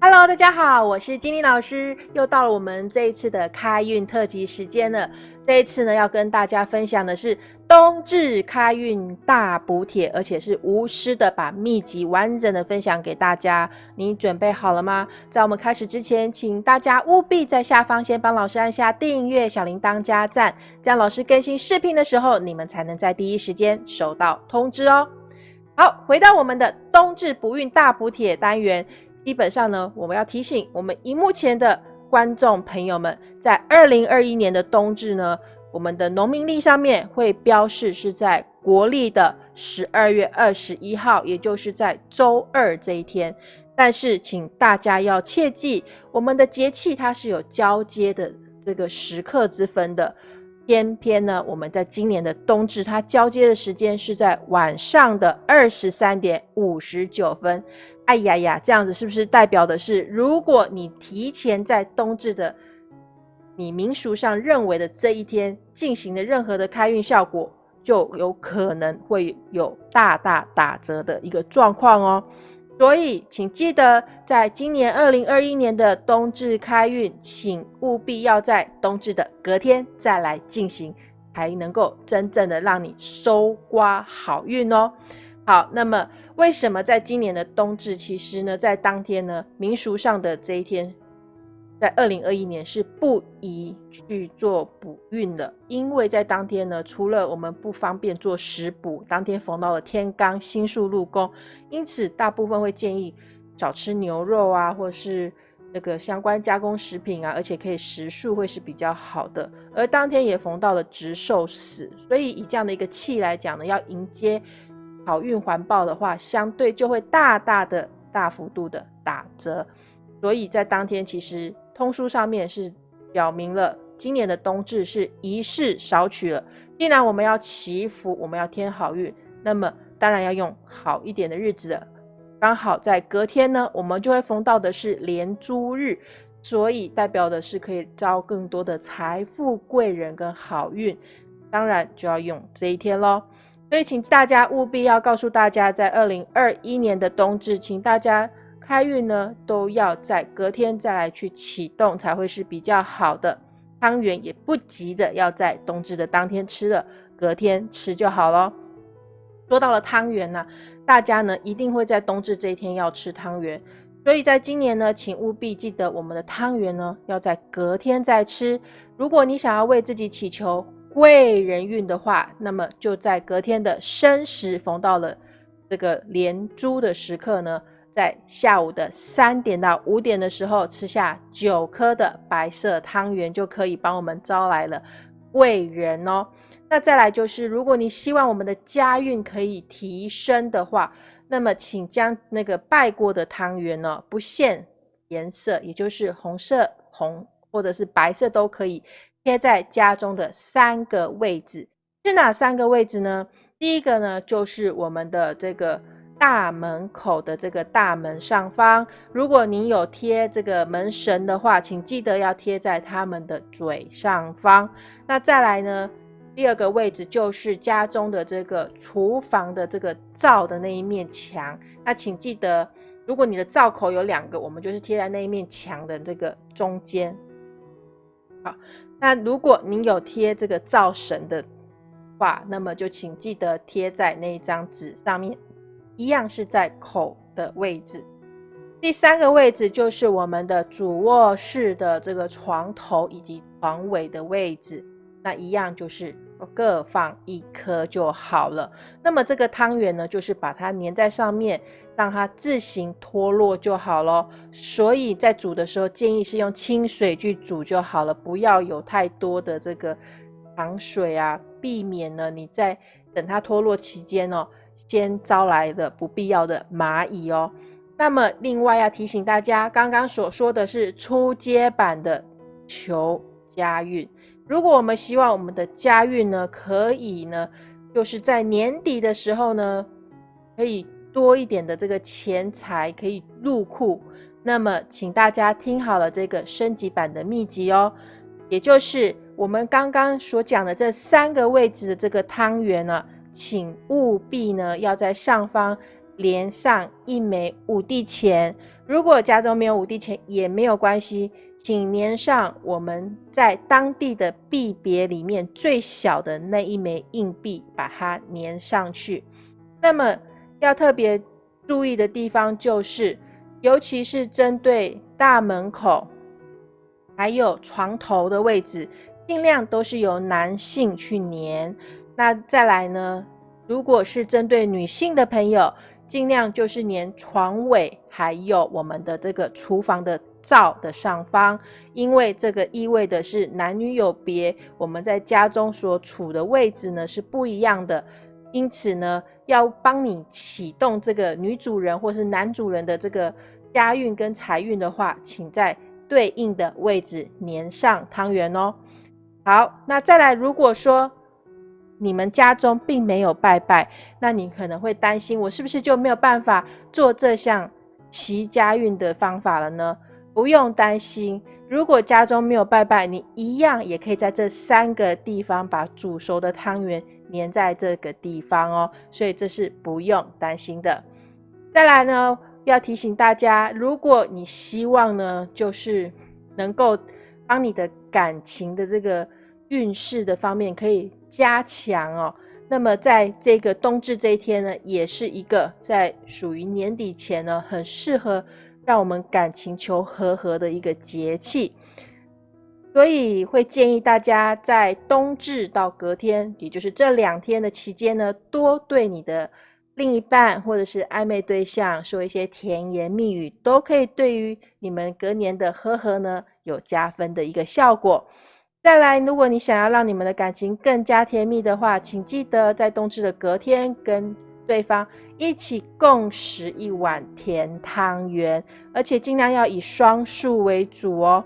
Hello，大家好，我是金玲老师，又到了我们这一次的开运特辑时间了。这一次呢，要跟大家分享的是冬至开运大补帖，而且是无私的把秘籍完整的分享给大家。你准备好了吗？在我们开始之前，请大家务必在下方先帮老师按下订阅、小铃铛加赞，这样老师更新视频的时候，你们才能在第一时间收到通知哦。好，回到我们的冬至补运大补帖单元。基本上呢，我们要提醒我们荧幕前的观众朋友们，在二零二一年的冬至呢，我们的农民历上面会标示是在国历的十二月二十一号，也就是在周二这一天。但是，请大家要切记，我们的节气它是有交接的这个时刻之分的。偏偏呢，我们在今年的冬至，它交接的时间是在晚上的二十三点五十九分。哎呀呀，这样子是不是代表的是，如果你提前在冬至的你民俗上认为的这一天进行的任何的开运效果，就有可能会有大大打折的一个状况哦。所以，请记得在今年二零二一年的冬至开运，请务必要在冬至的隔天再来进行，才能够真正的让你收刮好运哦。好，那么。为什么在今年的冬至，其实呢，在当天呢，民俗上的这一天，在二零二一年是不宜去做补运的，因为在当天呢，除了我们不方便做食补，当天逢到了天罡星宿入宫，因此大部分会建议少吃牛肉啊，或是那个相关加工食品啊，而且可以食素会是比较好的。而当天也逢到了值寿死，所以以这样的一个气来讲呢，要迎接。好运环抱的话，相对就会大大的、大幅度的打折。所以在当天，其实通书上面是表明了，今年的冬至是仪式少取了。既然我们要祈福，我们要添好运，那么当然要用好一点的日子了。刚好在隔天呢，我们就会逢到的是连珠日，所以代表的是可以招更多的财富、贵人跟好运。当然就要用这一天喽。所以，请大家务必要告诉大家，在二零二一年的冬至，请大家开运呢，都要在隔天再来去启动，才会是比较好的。汤圆也不急着要在冬至的当天吃了，隔天吃就好咯。说到了汤圆呢，大家呢一定会在冬至这一天要吃汤圆，所以在今年呢，请务必记得我们的汤圆呢要在隔天再吃。如果你想要为自己祈求，贵人运的话，那么就在隔天的申时逢到了这个连珠的时刻呢，在下午的三点到五点的时候吃下九颗的白色汤圆，就可以帮我们招来了贵人哦。那再来就是，如果你希望我们的家运可以提升的话，那么请将那个拜过的汤圆呢，不限颜色，也就是红色、红或者是白色都可以。贴在家中的三个位置是哪三个位置呢？第一个呢，就是我们的这个大门口的这个大门上方。如果您有贴这个门神的话，请记得要贴在他们的嘴上方。那再来呢，第二个位置就是家中的这个厨房的这个灶的那一面墙。那请记得，如果你的灶口有两个，我们就是贴在那一面墙的这个中间。好。那如果您有贴这个灶神的话，那么就请记得贴在那一张纸上面，一样是在口的位置。第三个位置就是我们的主卧室的这个床头以及床尾的位置，那一样就是各放一颗就好了。那么这个汤圆呢，就是把它粘在上面。让它自行脱落就好了，所以在煮的时候建议是用清水去煮就好了，不要有太多的这个糖水啊，避免呢你在等它脱落期间哦，先招来的不必要的蚂蚁哦。那么另外要提醒大家，刚刚所说的是初阶版的求家运，如果我们希望我们的家运呢，可以呢，就是在年底的时候呢，可以。多一点的这个钱财可以入库，那么请大家听好了这个升级版的秘籍哦，也就是我们刚刚所讲的这三个位置的这个汤圆呢，请务必呢要在上方连上一枚五帝钱，如果家中没有五帝钱也没有关系，请粘上我们在当地的币别里面最小的那一枚硬币，把它粘上去。那么要特别注意的地方就是，尤其是针对大门口还有床头的位置，尽量都是由男性去粘。那再来呢，如果是针对女性的朋友，尽量就是粘床尾。还有我们的这个厨房的灶的上方，因为这个意味的是男女有别，我们在家中所处的位置呢是不一样的，因此呢，要帮你启动这个女主人或是男主人的这个家运跟财运的话，请在对应的位置粘上汤圆哦。好，那再来，如果说你们家中并没有拜拜，那你可能会担心，我是不是就没有办法做这项？齐家运的方法了呢？不用担心，如果家中没有拜拜，你一样也可以在这三个地方把煮熟的汤圆粘在这个地方哦。所以这是不用担心的。再来呢，要提醒大家，如果你希望呢，就是能够帮你的感情的这个运势的方面可以加强哦。那么在这个冬至这一天呢，也是一个在属于年底前呢，很适合让我们感情求和和的一个节气，所以会建议大家在冬至到隔天，也就是这两天的期间呢，多对你的另一半或者是暧昧对象说一些甜言蜜语，都可以对于你们隔年的和和呢有加分的一个效果。再来，如果你想要让你们的感情更加甜蜜的话，请记得在冬至的隔天跟对方一起共食一碗甜汤圆，而且尽量要以双数为主哦。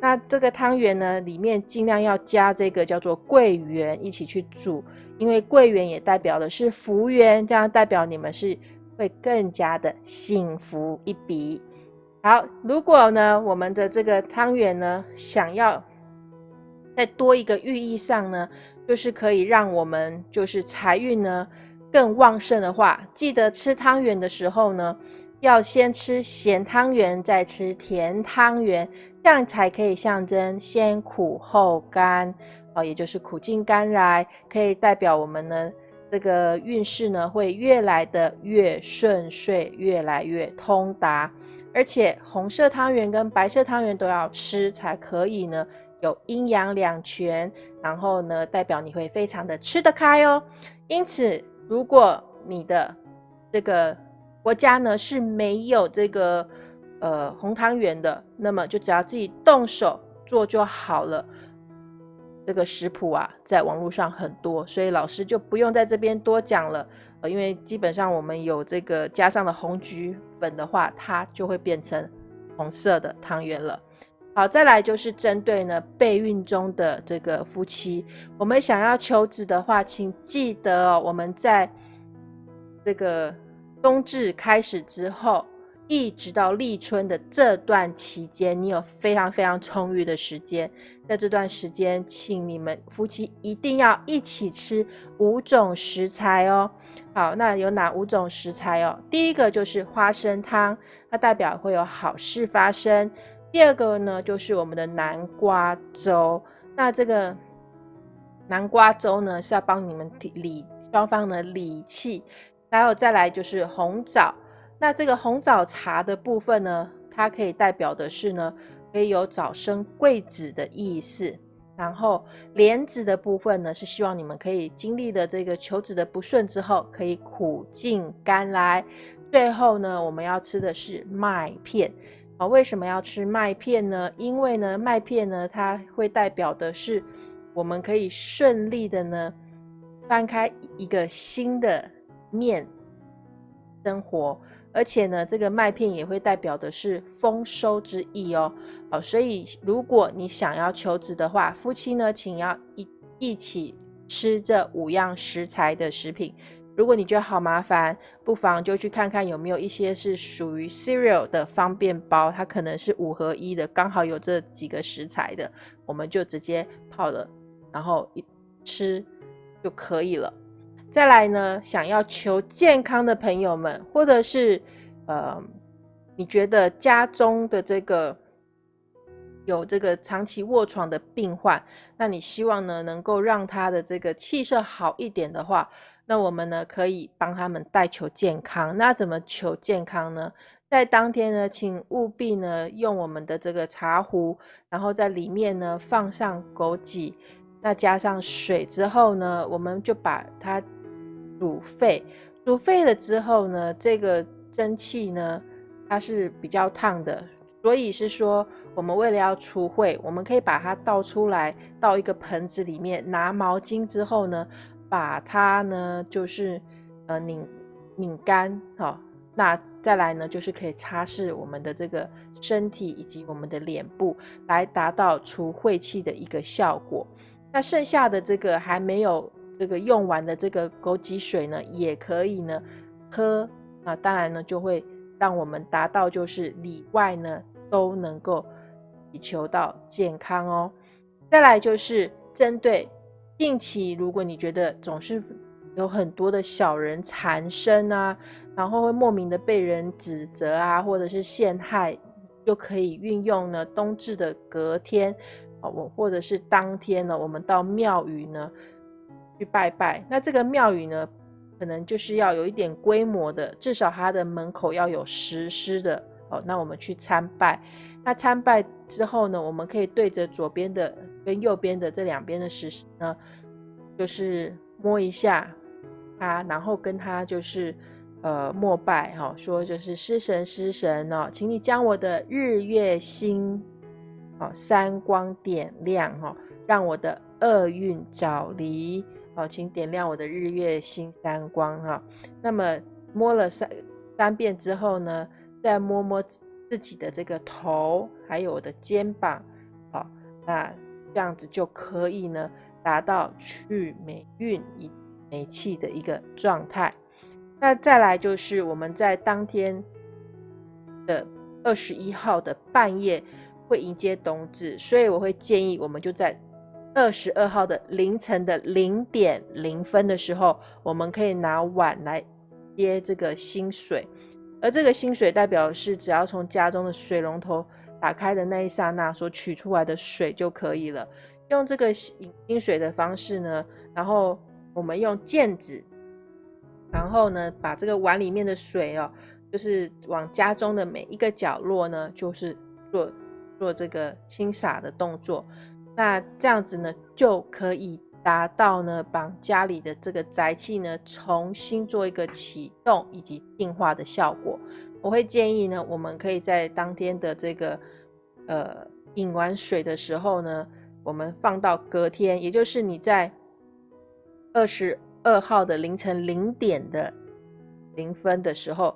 那这个汤圆呢，里面尽量要加这个叫做桂圆一起去煮，因为桂圆也代表的是福缘，这样代表你们是会更加的幸福一笔。好，如果呢，我们的这个汤圆呢，想要再多一个寓意上呢，就是可以让我们就是财运呢更旺盛的话，记得吃汤圆的时候呢，要先吃咸汤圆，再吃甜汤圆，这样才可以象征先苦后甘哦，也就是苦尽甘来，可以代表我们呢这个运势呢会越来的越顺遂，越来越通达，而且红色汤圆跟白色汤圆都要吃才可以呢。有阴阳两全，然后呢，代表你会非常的吃得开哦。因此，如果你的这个国家呢是没有这个呃红汤圆的，那么就只要自己动手做就好了。这个食谱啊，在网络上很多，所以老师就不用在这边多讲了。呃，因为基本上我们有这个加上了红橘粉的话，它就会变成红色的汤圆了。好，再来就是针对呢备孕中的这个夫妻，我们想要求子的话，请记得哦，我们在这个冬至开始之后，一直到立春的这段期间，你有非常非常充裕的时间，在这段时间，请你们夫妻一定要一起吃五种食材哦。好，那有哪五种食材哦？第一个就是花生汤，它代表会有好事发生。第二个呢，就是我们的南瓜粥。那这个南瓜粥呢，是要帮你们理双方的理气。还有再来就是红枣。那这个红枣茶的部分呢，它可以代表的是呢，可以有早生贵子的意思。然后莲子的部分呢，是希望你们可以经历的这个求子的不顺之后，可以苦尽甘来。最后呢，我们要吃的是麦片。啊，为什么要吃麦片呢？因为呢，麦片呢，它会代表的是我们可以顺利的呢翻开一个新的面生活，而且呢，这个麦片也会代表的是丰收之意哦。好，所以如果你想要求子的话，夫妻呢，请要一一起吃这五样食材的食品。如果你觉得好麻烦，不妨就去看看有没有一些是属于 cereal 的方便包，它可能是五合一的，刚好有这几个食材的，我们就直接泡了，然后一吃就可以了。再来呢，想要求健康的朋友们，或者是呃你觉得家中的这个有这个长期卧床的病患，那你希望呢能够让他的这个气色好一点的话，那我们呢可以帮他们代求健康。那怎么求健康呢？在当天呢，请务必呢用我们的这个茶壶，然后在里面呢放上枸杞，那加上水之后呢，我们就把它煮沸。煮沸了之后呢，这个蒸汽呢它是比较烫的，所以是说我们为了要除秽，我们可以把它倒出来，倒一个盆子里面，拿毛巾之后呢，把它呢就是呃拧拧干，好。那再来呢，就是可以擦拭我们的这个身体以及我们的脸部，来达到除晦气的一个效果。那剩下的这个还没有这个用完的这个枸杞水呢，也可以呢喝。那当然呢，就会让我们达到就是里外呢都能够祈求到健康哦。再来就是针对近期，如果你觉得总是有很多的小人缠身啊。然后会莫名的被人指责啊，或者是陷害，就可以运用呢冬至的隔天，啊，我或者是当天呢，我们到庙宇呢去拜拜。那这个庙宇呢，可能就是要有一点规模的，至少它的门口要有石狮的哦。那我们去参拜，那参拜之后呢，我们可以对着左边的跟右边的这两边的石呢，就是摸一下它，然后跟它就是。呃，膜拜哈，说就是师神师神哦，请你将我的日月星，哦三光点亮哈，让我的厄运早离哦，请点亮我的日月星三光哈。那么摸了三三遍之后呢，再摸摸自己的这个头，还有我的肩膀，好，那这样子就可以呢，达到去霉运以霉气的一个状态。那再来就是我们在当天的二十一号的半夜会迎接冬至，所以我会建议我们就在二十二号的凌晨的零点零分的时候，我们可以拿碗来接这个新水，而这个新水代表是只要从家中的水龙头打开的那一刹那所取出来的水就可以了。用这个饮新水的方式呢，然后我们用毽子。然后呢，把这个碗里面的水哦，就是往家中的每一个角落呢，就是做做这个清洒的动作。那这样子呢，就可以达到呢，把家里的这个宅气呢，重新做一个启动以及净化的效果。我会建议呢，我们可以在当天的这个呃饮完水的时候呢，我们放到隔天，也就是你在二十。二号的凌晨零点的零分的时候，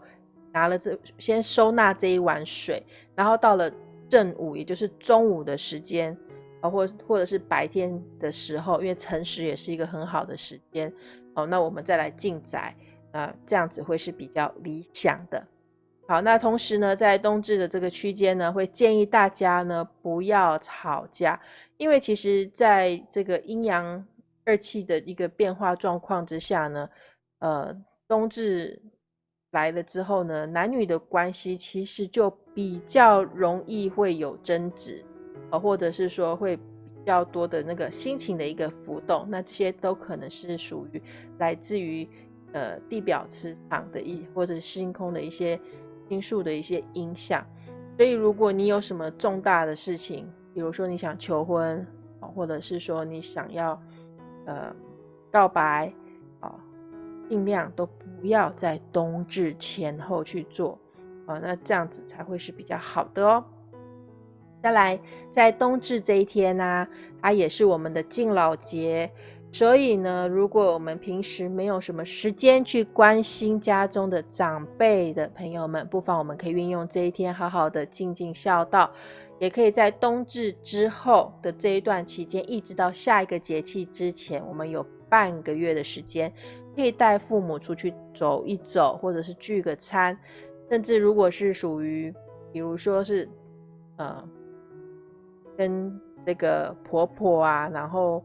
拿了这先收纳这一碗水，然后到了正午，也就是中午的时间，啊，或或者是白天的时候，因为辰时也是一个很好的时间，哦，那我们再来进宅，啊，这样子会是比较理想的。好，那同时呢，在冬至的这个区间呢，会建议大家呢不要吵架，因为其实在这个阴阳。二气的一个变化状况之下呢，呃，冬至来了之后呢，男女的关系其实就比较容易会有争执，呃，或者是说会比较多的那个心情的一个浮动，那这些都可能是属于来自于呃地表磁场的一或者星空的一些因素的一些影响。所以，如果你有什么重大的事情，比如说你想求婚，或者是说你想要。呃，告白啊，尽量都不要在冬至前后去做啊，那这样子才会是比较好的哦。再来，在冬至这一天呢，它也是我们的敬老节，所以呢，如果我们平时没有什么时间去关心家中的长辈的朋友们，不妨我们可以运用这一天，好好的尽尽孝道。也可以在冬至之后的这一段期间，一直到下一个节气之前，我们有半个月的时间，可以带父母出去走一走，或者是聚个餐，甚至如果是属于，比如说是，呃，跟这个婆婆啊，然后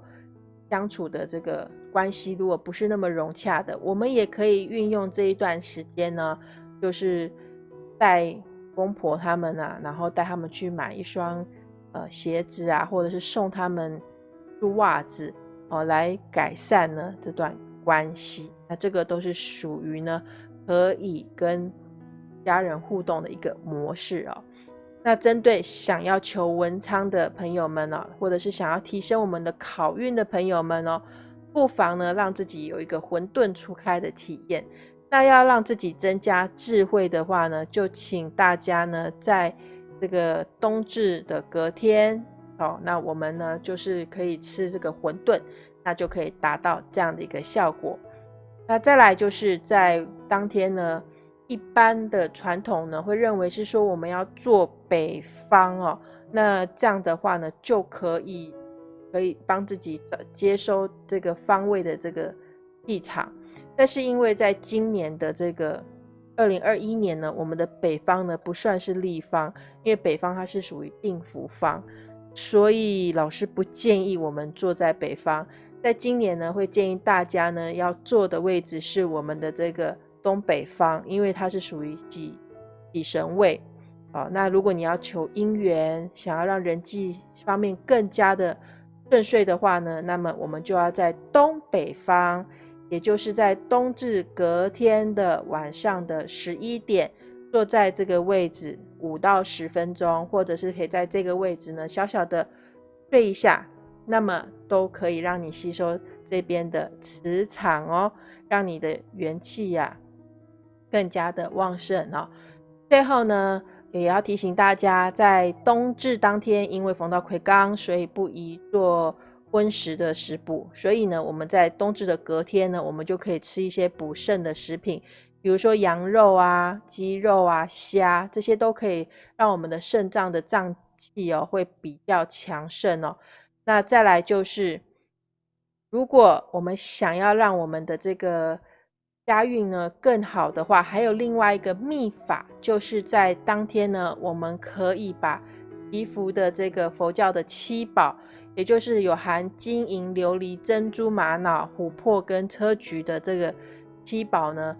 相处的这个关系，如果不是那么融洽的，我们也可以运用这一段时间呢，就是带公婆他们啊，然后带他们去买一双呃鞋子啊，或者是送他们袜子哦，来改善呢这段关系。那这个都是属于呢可以跟家人互动的一个模式哦。那针对想要求文昌的朋友们呢，或者是想要提升我们的考运的朋友们哦，不妨呢让自己有一个混沌初开的体验。那要让自己增加智慧的话呢，就请大家呢在这个冬至的隔天哦，那我们呢就是可以吃这个馄饨，那就可以达到这样的一个效果。那再来就是在当天呢。一般的传统呢，会认为是说我们要坐北方哦，那这样的话呢，就可以可以帮自己接收这个方位的这个气场。但是因为在今年的这个二零二一年呢，我们的北方呢不算是立方，因为北方它是属于定福方，所以老师不建议我们坐在北方。在今年呢，会建议大家呢要坐的位置是我们的这个。东北方，因为它是属于己己神位，啊，那如果你要求姻缘，想要让人际方面更加的顺遂的话呢，那么我们就要在东北方，也就是在冬至隔天的晚上的十一点，坐在这个位置五到十分钟，或者是可以在这个位置呢小小的睡一下，那么都可以让你吸收这边的磁场哦，让你的元气呀。更加的旺盛哦。最后呢，也要提醒大家，在冬至当天，因为逢到癸刚，所以不宜做荤食的食补。所以呢，我们在冬至的隔天呢，我们就可以吃一些补肾的食品，比如说羊肉啊、鸡肉啊、虾，这些都可以让我们的肾脏的脏器哦会比较强盛哦。那再来就是，如果我们想要让我们的这个家运呢更好的话，还有另外一个秘法，就是在当天呢，我们可以把祈福的这个佛教的七宝，也就是有含金银琉璃珍珠玛瑙琥珀跟砗磲的这个七宝呢，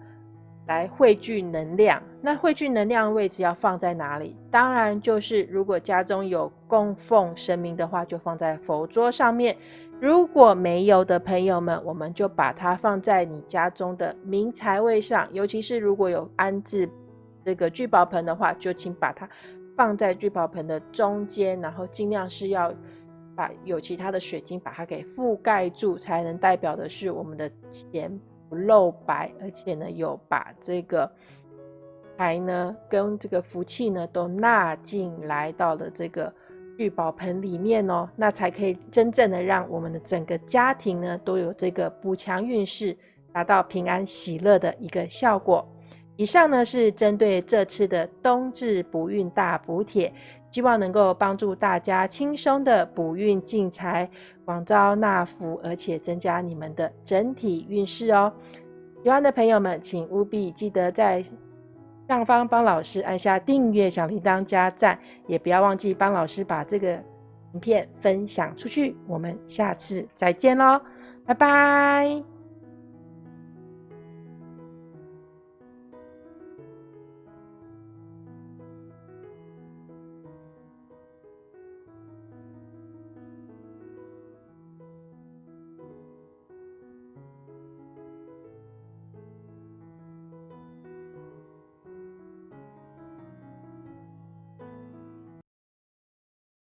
来汇聚能量。那汇聚能量的位置要放在哪里？当然就是如果家中有供奉神明的话，就放在佛桌上面。如果没有的朋友们，我们就把它放在你家中的明财位上，尤其是如果有安置这个聚宝盆的话，就请把它放在聚宝盆的中间，然后尽量是要把有其他的水晶把它给覆盖住，才能代表的是我们的钱不露白，而且呢有把这个财呢跟这个福气呢都纳进来到了这个。聚宝盆里面哦，那才可以真正的让我们的整个家庭呢都有这个补强运势，达到平安喜乐的一个效果。以上呢是针对这次的冬至补运大补帖，希望能够帮助大家轻松的补运进财，广招纳福，而且增加你们的整体运势哦。喜欢的朋友们，请务必记得在。上方帮老师按下订阅、小铃铛、加赞，也不要忘记帮老师把这个影片分享出去。我们下次再见喽，拜拜。